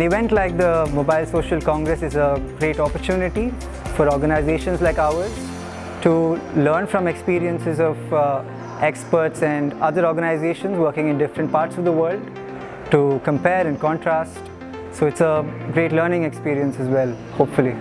event like the Mobile Social Congress is a great opportunity for organizations like ours to learn from experiences of uh, experts and other organizations working in different parts of the world to compare and contrast. So it's a great learning experience as well, hopefully.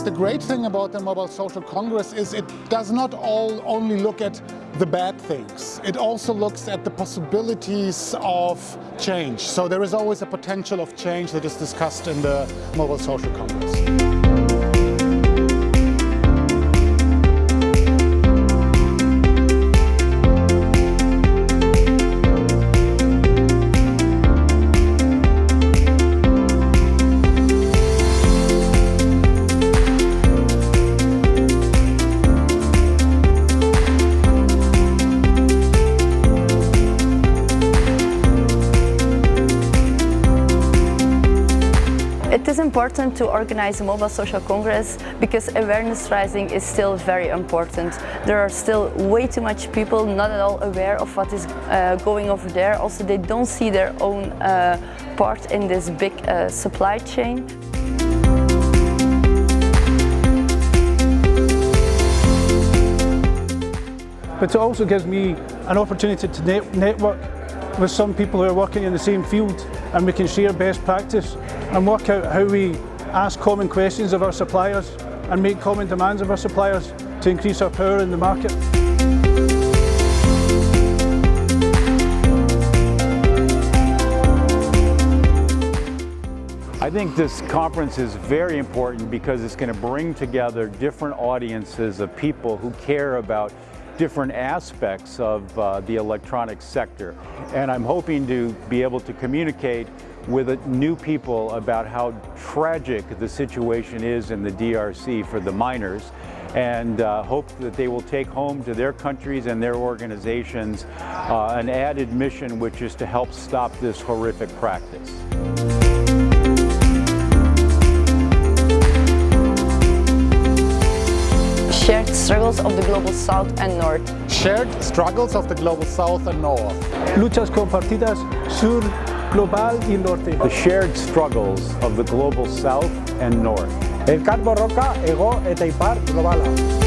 But the great thing about the Mobile Social Congress is it does not all only look at the bad things. It also looks at the possibilities of change. So there is always a potential of change that is discussed in the Mobile Social Congress. Is important to organize a Mobile Social Congress because awareness raising is still very important. There are still way too much people not at all aware of what is uh, going over there. Also, they don't see their own uh, part in this big uh, supply chain. But it also gives me an opportunity to net network with some people who are working in the same field and we can share best practice and work out how we ask common questions of our suppliers and make common demands of our suppliers to increase our power in the market. I think this conference is very important because it's going to bring together different audiences of people who care about different aspects of uh, the electronics sector. And I'm hoping to be able to communicate with new people about how tragic the situation is in the DRC for the miners and uh, hope that they will take home to their countries and their organizations uh, an added mission which is to help stop this horrific practice. Struggles of the Global South and North. Shared struggles of the Global South and North. Luchas compartidas sur, global y norte. The shared struggles of the Global South and North. Elkar borroka ego eta ipar globala.